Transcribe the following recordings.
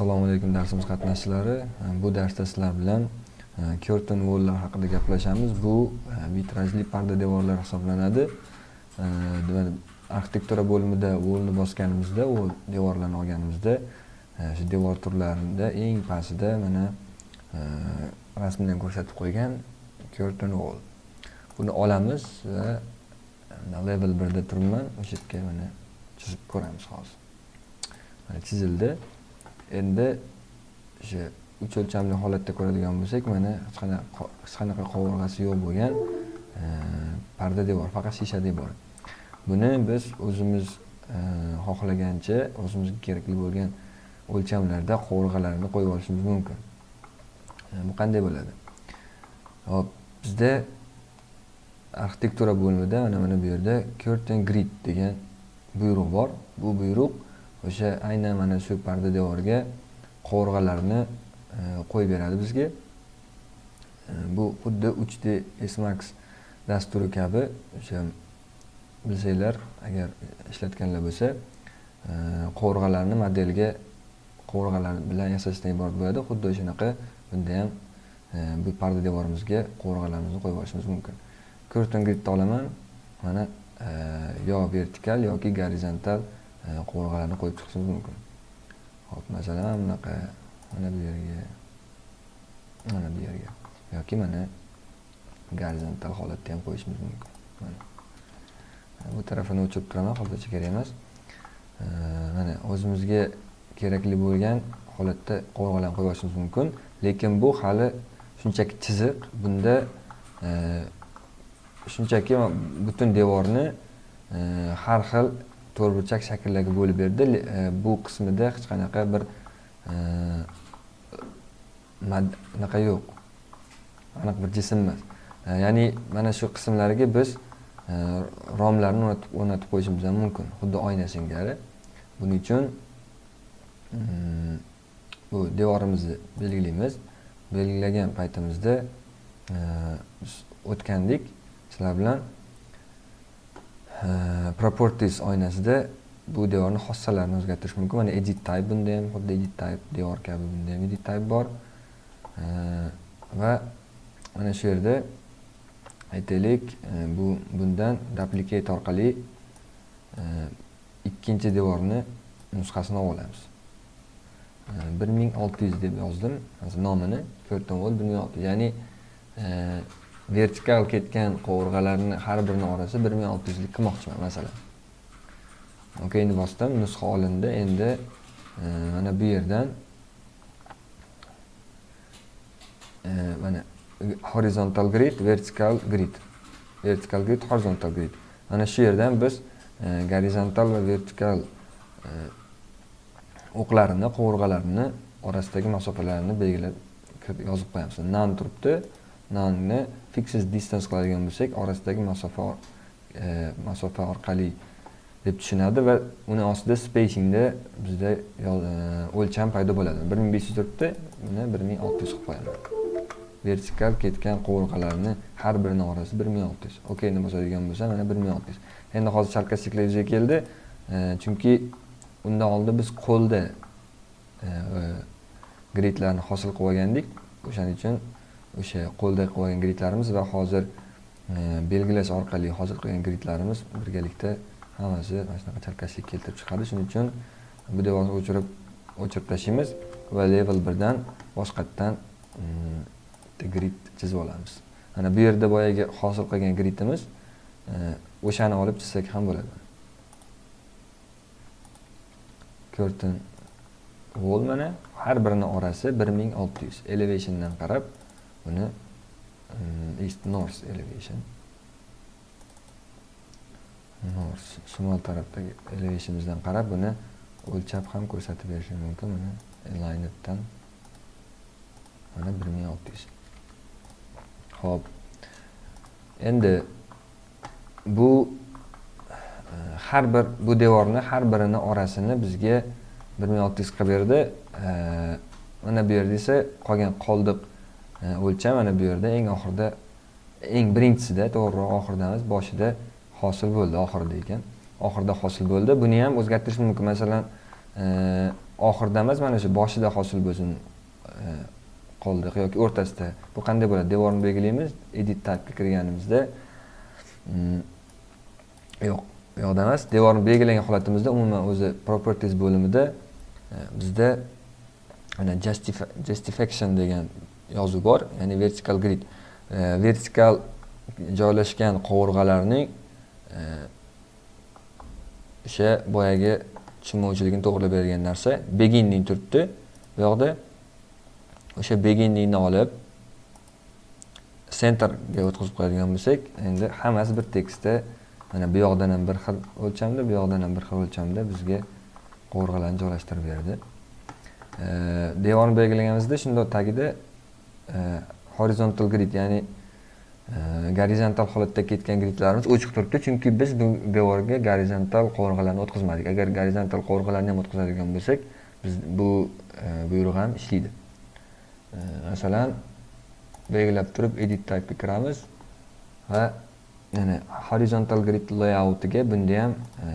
assalomu alaykum darsimiz qatnashchilari. E, bu darsda sizlar bilan e, curtain walllar haqida gaplashamiz. Bu e, vitrajli parda devorlar hisoblanadi. Arxitektura bo'limida volni bosganimizda u devorlarni olganimizda shu devor turlarida eng pastida mana rasmdan ko'rsatib qo'ygan curtain wall buni olamiz va level birda turibman o'sha yerga mana chizib ko'ramiz hozir. Mana chizildi. Endi o'sha uch o'lchamli holatda ko'radigan bo'lsak mana hech qanaqa qovurg'asi yo'q bo'lgan e, parda devor faqat shisha devor buni biz o'zimiz e, xohlagancha o'zimizga kerakli bo'lgan o'lchamlarda qovurg'alarni qo'yib olishimiz mumkin. E, bu qanday bo'ladi? Hop bizda arxitektura bo'limida mana mana bu yerda curtain grid degan buyruq bor. Bu buyruq o'sha aynan mana shu parda devorga qovurg'alarni e, qo'yib beradi bizga. E, bu xuddi 3d smax dasturi kabi o'sha bilsanglar agar ishlatganlar bo'lsa e, qovurg'alarni modelga qovurg'alar bilan yasashdan iborat bo'ladi. Xuddi o'shanaqa bunda ham bu parda devorimizga qovurg'alarimizni qo'yib olishimiz mumkin. Curtain gridni olaman mana yo vertikal yoki gorizontal qovurg'alarni qo'yib chiqishimiz mumkin hop masalan bunaqa mana bu yerga mana bu yerga yoki mana gorizontal holatda ham qo'yishimiz mumkin mana bu tarafini o'chirib turaman hozircha kerak emas mana o'zimizga kerakli bo'lgan holatda qovurg'alarni qo'yib yuborishimiz mumkin lekin bu hali shunchaki chiziq bunda shunchaki butun devorni har xil to'rtburchak shakllarga bo'lib berdi e, bu qismida hech qanaqa bir e, anaqa yo'q. Aniq bir jism emas. E, ya'ni mana shu qismlarga biz romlarni o'rnatib qo'yishimiz ham mumkin. Xuddi oyna singari. Buning uchun mm, bu devorimizni belgilaymiz. Belgilagan paytimizda biz o'tgandek sizlar bilan. Э, properties oynasida bu devorni xossalarini o'zgartirish mumkin. Mana edit type bunda ham xuddi edit type devor kabi bunda ham edit type bor. Э, va mana shu yerda aytaylik э, bu bundan duplicate orqali ikkinchi devorni nusxasini olib olamiz. Bir ming olti yuz deb yozdim. Nomini ko'rdim wall bir ming olti yuz. Ya'ni vertikal ketgan qovurg'alarni har birini orasi 1600 lik qilmoqchiman masalan. Okeyni bosdim nusxa olindi. Endi e, mana bu yerdan e, mana horizontal grid vertikal grid. Vertikal grid horizontal grid. Mana shu yerdan biz e, gorizontal va vertikal o'qlarini qovurg'alarini orasidagi masofalarni belgilab yozib qo'yamiz. Nan turibdi. Nanni fixed distance qiladigan bo'lsak orasidagi masofa e, masofa orqali deb tushunadi va uni ostida spacingda bizda e, o'lcham paydo bo'ladi. bir ming besh yuz turibdi uni bir ming olti yuz qilib qo'yamiz vertikal ketgan qovurg'alarni har birini orasi bir ming olti yuz okeyni bosadigan bo'lsa mana bir ming olti yuz endi hozir sarkastiklar yuzaga keldi. E, chunki undan oldin biz qo'lda gridlarni hosil qilib olgandik. O'shaning uchun o'sha qo'lda qilib gridlarimiz va hozir e, belgilash orqali hozir qilgan gridlarimiz birgalikda hammasi mana shunaqa chalkashlik keltirib chiqadi. Shuning uchun bu devorni o'chirib o'chirib tashlaymiz va level birdan boshqatdan e, grid chizib olamiz. Mana bu yerda boyagi hosil qilgan gridimiz e, o'shani olib chizsak ham bo'ladi. Curtain wall mana har birini orasi bir ming olti yuz. Elevationdan qarab buni eh, east north elevation. North shimol tarafdagi elevationimizdan qarab buni o'lchab ham ko'rsatib berishim mumkin. Buni aligneddan mana bir ming olti yuz. Ho'p. Endi bu eh, har bir bu devorni har birini orasini bizga bir ming olti yuz qilib berdi. Eh, mana bu yerda esa qolgan qoldiq o'lcham mana bu yerda eng oxirida eng birinchisida to'g'riroq oxirida emas boshida hosil bo'ldi oxirida ekan. Oxirida hosil bo'ldi buni ham o'zgartirish mumkin. Masalan e, oxirida emas mana shu boshida hosil bo'lsin e, qoldiq yoki o'rtasida. Bu qanday bo'ladi? Devorni belgilaymiz. Edit typega kirganimizda mm, yo'q bu yoqda emas. Devorni belgilangan holatimizda umuman o'zi properties bo'limida e, bizda mana justification degan yozuv bor ya'ni vertical grid. E, vertikal joylashgan qovurg'alarning e, o'sha boyagi tushunmovchiligini to'g'irlab bergan narsa beginning turibdi. Bu yoqda o'sha beginningni olib centerga o'tkazib qo'yadigan bo'lsak endi hammasi bir tekisda mana bu yoqdan ham bir xil o'lchamda bu yoqdan ham bir xil o'lchamda bizga qovurg'alarni joylashtirib berdi e, devorni belgilaganimizda shundoq tagida Э, horizontal grid ya'ni э, gorizontal holatda ketgan gridlarimiz ochiq turibdi. Chunki biz bu devorga gorizontal qovurg'alarni o'tkazmadik. Agar gorizontal qovurg'alarni ham o'tkazadigan bo'lsak biz bu e, buyruq ham ishlaydi. E, masalan belgilab turib edit typega kiramiz va yana horizontal grid layoutiga bunda ham e,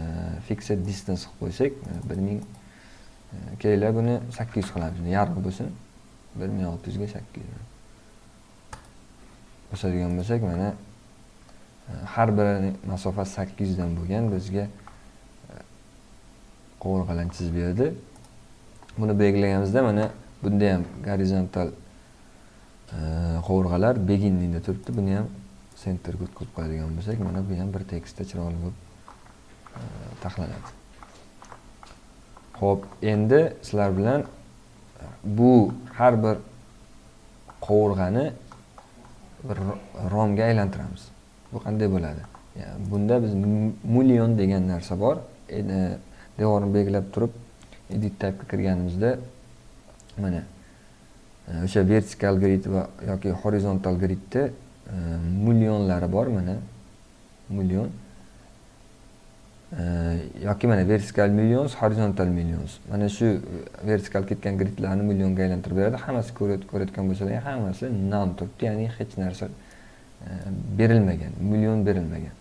fixed distance qilib qo'ysak bir ming kelinglar buni sakkiz yuz qilamiz yarmi bo'lsin. Bir ming olti yuzga sakkiz bo'lsak mana e, har biri masofasi sakkiz yuzdan bo'lgan bizga e, qovurg'alarni chizib berdi. Buni belgilaganimizda mana bunda ham gorizontal e, qovurg'alar beginningda turibdi. Buni ham sentrga o'tkazib qo'yadigan bo'lsak mana bu ham bir tekisda chiroyli bo'lib e, taxlanadi. Ho'p endi sizlar bilan bu har bir qovurg'ani bir romga aylantiramiz. Bu qanday bo'ladi? Bunda biz million degan narsa bor. Devorni belgilab turib edit tabga kirganimizda mana e, o'sha vertikal grid va yoki horizontal gridda e, millionlari bor mana. Million. Yoki mana vertikal millions horizontal millions. Mana shu e, vertikal ketgan gridlarni millionga aylantirib beradi. Hammasi ko'rayotgan bo'lsalar hammasi non turibdi ya'ni hech narsa e, berilmagan million berilmagan.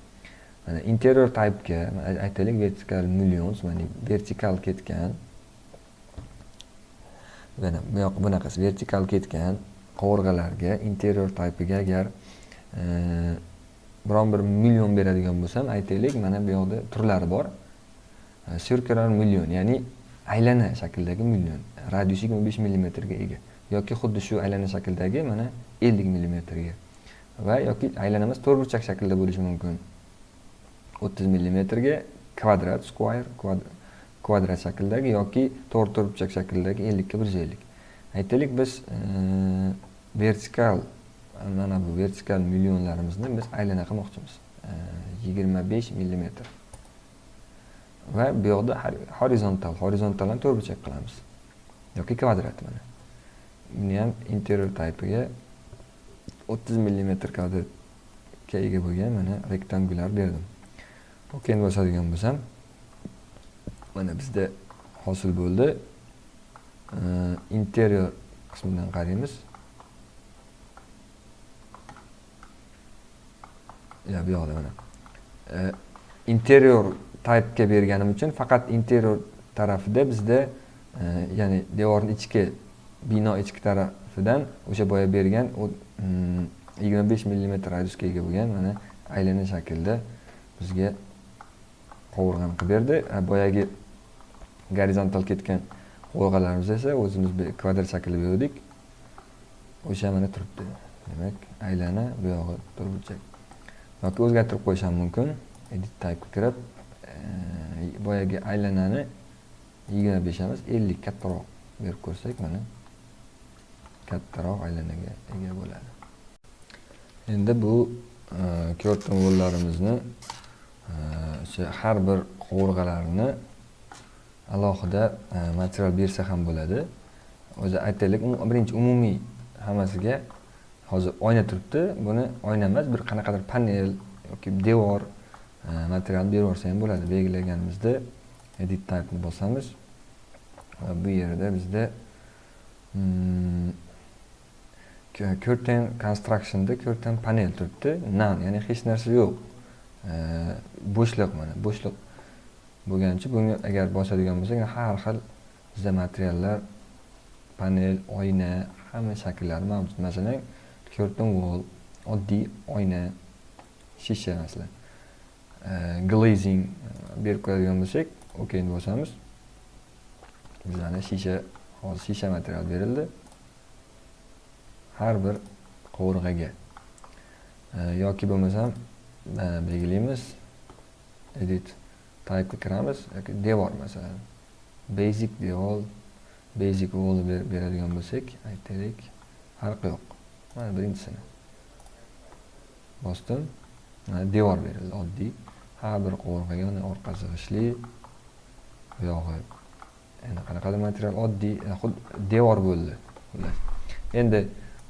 Mana interior typega aytaylik vertikal millions mana vertikal ketgan. Mana bu yoq bunaqasi vertikal ketgan qovurg'alarga interior typega agar e, biron bir million beradigan bo'lsam aytaylik mana bu yoqda turlari bor. E, Circular million ya'ni aylana shakldagi million radius yigirma besh millimetrga ega yoki xuddi shu aylana shakldagi mana ellik millimetrga va yoki aylana emas to'rtburchak shaklda bo'lishi mumkin. o'ttiz millimetrga kvadrat square kvadrat shakldagi yoki to'rt to'rtburchak shaklidagi ellikka bir yuz ellik aytaylik biz e, vertikal mana bu vertikal millionlarimizni biz aylana qilmoqchimiz. Yigirma besh millimetr. Va bu yoqda horizontal horizontalni to'rtburchak qilamiz. Yoki kvadrat mana. Buni ham interior taypiga o'ttiz millimetr kvadratga ega bo'lgan mana rektangulyar berdim. Ok endi bosadigan bo'lsam mana bizda hosil bo'ldi. Interior qismidan qaraymiz. Ya bu yoqda mana. E, interior typega berganim uchun faqat interior tarafida bizda e, ya'ni devorni ichki bino ichki tarafidan o'sha boya bergan u mm, yigirma besh millimetr radiusga ega bo'lgan mana aylana shaklda bizga qovurg'ani qilib berdi. Boyagi gorizontal ketgan qovurg'alarimiz esa o'zimiz kvadrat shaklda berdik. O'sha mana turibdi. Demak aylana bu yog'i to'rtburchak yoki o'zgartirib qo'yish ham mumkin. Edit type kirib e, boyagi aylanani yigirma besh emas ellik kattaroq berib ko'rsak mana kattaroq aylanaga ega bo'ladi. Endi bu e, curtain e, o'sha har bir qovurg'alarini alohida e, material bersa ham bo'ladi. O'zi aytaylik birinchi umumiy hammasiga hozir oyna turibdi. Buni oyna emas bir qanaqadir panel yoki devor e, materialni berib yuborsa ham bo'ladi. Belgilaganimizda edit typeni bosamiz. Va bu yerda bizda hmm, curtain constructionda curtain panel turibdi. Nan ya'ni hech narsa yo'q. E, bo'shliq mana bo'shliq bo'lgani uchun bunga agar bosadigan bo'lsak har xil bizda materiallar panel oyna hamma shakllari mavjud. Masalan curtain wall oddiy oyna shisha masalan e, glazing e, berib qo'yadigan bo'lsak okeyni bosamiz. Bizani shisha hozir shisha material berildi. Har bir qovurg'aga. E, yoki bo'lmasam belgilaymiz edit typega kiramiz. Yoki devor masalan. Basic devor basic wall beradigan bo'lsak aytaylik farqi yo'q. Mana birinchisini bosdim mana devor berildi oddiy. Har bir qovurg'aga mana orqasi g'ishli buyog'i endi qanaqadir material oddiy xuddi devor bo'ldi. Xullas. Endi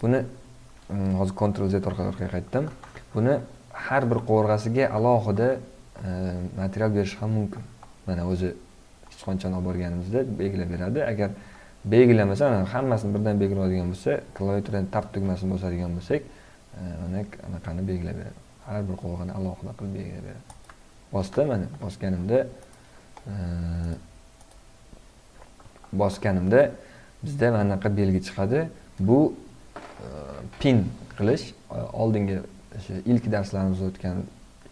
buni mm, hozir Ctrl Z orqali orqaga qaytdim. Buni har bir qovurg'asiga alohida e, material berish ham mumkin. Mana o'zi sichqonchani olib borganimizda belgilab beradi. Agar belgilamasa mana hammasini birdan belgiladigan bo'lsa klaviaturani tab tugmasini bosadigan bo'lsak e, mana anaqani belgilab beradi har bir qovog'ini alohida qilib belgilab beradi bosdim mana bosganimda e, bosganimda bizda mana bunaqa belgi chiqadi. Bu e, pin qilish oldingi o'sha ilk darslarimizda o'tgan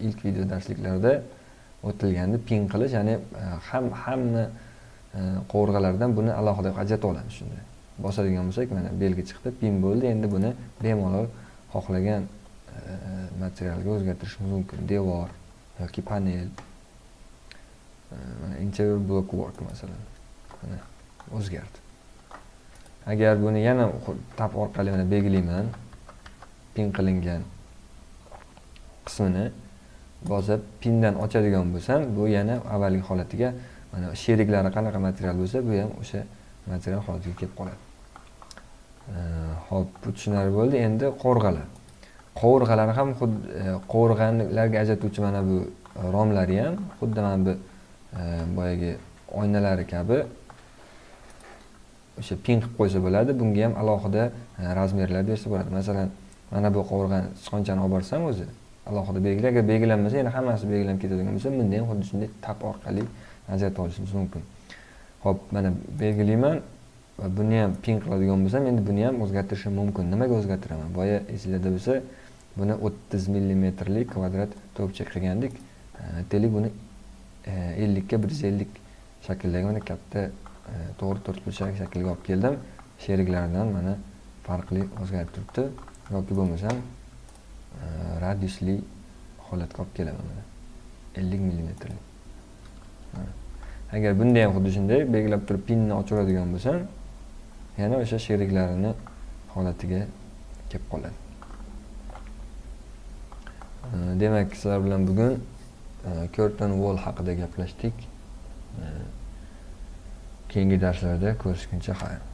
ilk video darsliklarda o'tilgandi pin qilish ya'ni ham hamma Э, qovurg'alardan buni alohida ajratib olamiz shunda bosadigan bo'lsak mana belgi chiqdi pin bo'ldi. Endi buni bemalol xohlagan e, materialga o'zgartirishimiz mumkin. Devor yoki panel e, mana interior block work masalan mana o'zgardi. Agar buni yana tab orqali mana belgilayman pin qilingan qismini bosib pindan ochadigan bo'lsam bu yana avvalgi holatiga mana sheriklari qanaqa material bo'lsa bu ham o'sha material holatiga kelib qoladi. Ho'p bu tushunarli bo'ldi. Endi qovurg'alar qovurg'alar ham xuddi e, qovurg'alarga ajratuvchi mana bu romlari ham xuddi mana bu e, boyagi oynalari kabi o'sha pin qilib qo'ysa bo'ladi. Bunga ham alohida e, razmerlar bersa bo'ladi. Masalan mana bu qovurg'ani sichqonchani olib borsam o'zi alohida belgilar. Agar belgilanmasa yana hammasi belgilanib ketadigan bo'lsa bunda ham xuddi shunday tap orqali ajrata olishimiz mumkin. Ho'p mana belgilayman. Va buni ham pin qiladigan bo'lsam endi buni ham o'zgartirishim mumkin. Nimaga o'zgartiraman? Boya esinglarda bo'lsa buni o'ttiz millimetrlik kvadrat to'pcha qilgandik. E, Aytaylik buni e, ellikka bir yuz ellik shakldagi mana katta e, to'g'ri to'rtburchak shaklga olib keldim. Sheriklaridan mana farqli o'zgarib turibdi. Yoki bo'lmasam e, radiusli holatga olib kelaman mana. Ellik millimetrli. Agar bunda ham xuddi shunday belgilab turib pinni ochaveradigan bo'lsam yana o'sha sheriklarini holatiga kelib qoladi. Demak sizlar bilan bugun e, curtain wall haqida gaplashdik. E, keyingi darslarda ko'rishguncha xayr.